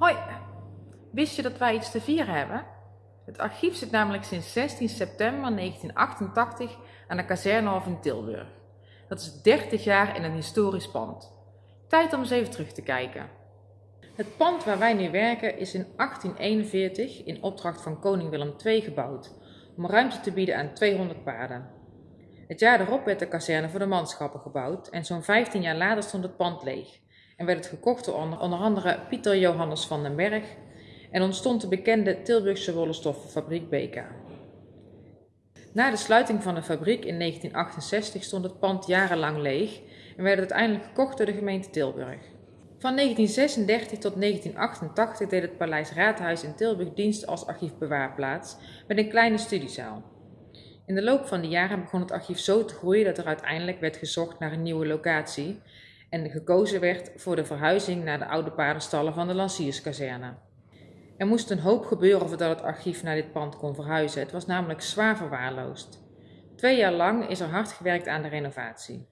Hoi, wist je dat wij iets te vieren hebben? Het archief zit namelijk sinds 16 september 1988 aan de kazernehof in Tilburg. Dat is 30 jaar in een historisch pand. Tijd om eens even terug te kijken. Het pand waar wij nu werken is in 1841 in opdracht van koning Willem II gebouwd, om ruimte te bieden aan 200 paarden. Het jaar daarop werd de kazerne voor de manschappen gebouwd en zo'n 15 jaar later stond het pand leeg en werd het gekocht door onder andere Pieter Johannes van den Berg en ontstond de bekende Tilburgse rollenstoffenfabriek BK. Na de sluiting van de fabriek in 1968 stond het pand jarenlang leeg en werd het uiteindelijk gekocht door de gemeente Tilburg. Van 1936 tot 1988 deed het Paleis Raadhuis in Tilburg dienst als archiefbewaarplaats met een kleine studiezaal. In de loop van de jaren begon het archief zo te groeien dat er uiteindelijk werd gezocht naar een nieuwe locatie en gekozen werd voor de verhuizing naar de oude paardenstallen van de Lancierskazerne. Er moest een hoop gebeuren voordat het archief naar dit pand kon verhuizen. Het was namelijk zwaar verwaarloosd. Twee jaar lang is er hard gewerkt aan de renovatie.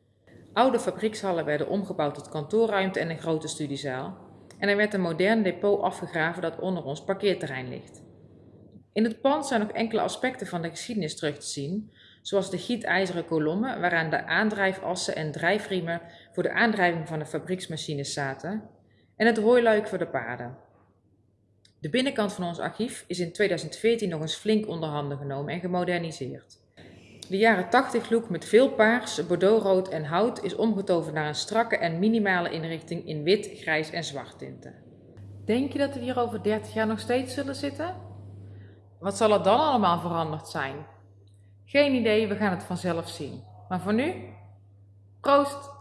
Oude fabriekshallen werden omgebouwd tot kantoorruimte en een grote studiezaal. En er werd een modern depot afgegraven dat onder ons parkeerterrein ligt. In het pand zijn nog enkele aspecten van de geschiedenis terug te zien, zoals de gietijzeren kolommen waaraan de aandrijfassen en drijfriemen voor de aandrijving van de fabrieksmachines zaten en het hooiluik voor de paarden. De binnenkant van ons archief is in 2014 nog eens flink onder handen genomen en gemoderniseerd. De jaren 80 look met veel paars, bordeauxrood en hout is omgetoverd naar een strakke en minimale inrichting in wit, grijs en zwart tinten. Denk je dat we hier over 30 jaar nog steeds zullen zitten? Wat zal er dan allemaal veranderd zijn? Geen idee, we gaan het vanzelf zien. Maar voor nu, proost!